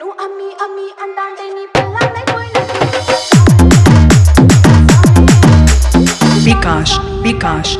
ਮੈਨੂੰ ਅਮੀ ਅਮੀ ਅੰਡਾਂ ਦੇ ਨਹੀਂ ਪੱਲਾ ਦੇ ਕੋਈ ਵਿਕਾਸ ਵਿਕਾਸ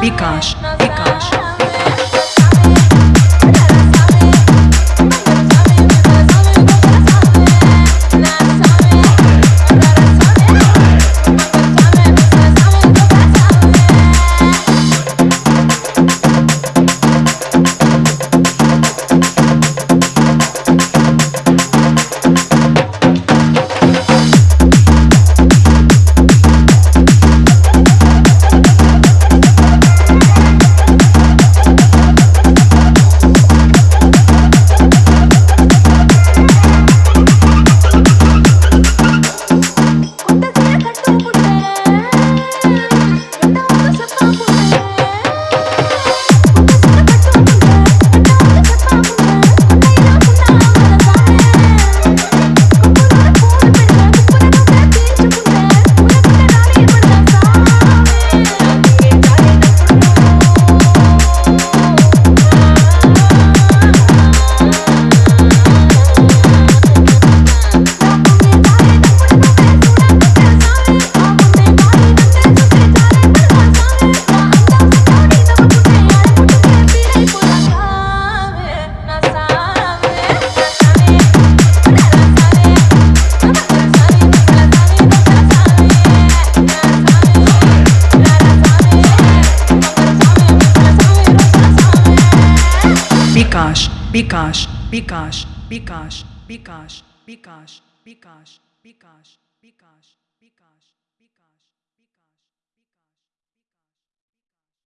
Bicas. Bikash, Bikash, Bikash, Bikash, Bikash, Bikash, Bikash, Bikash, Bikash.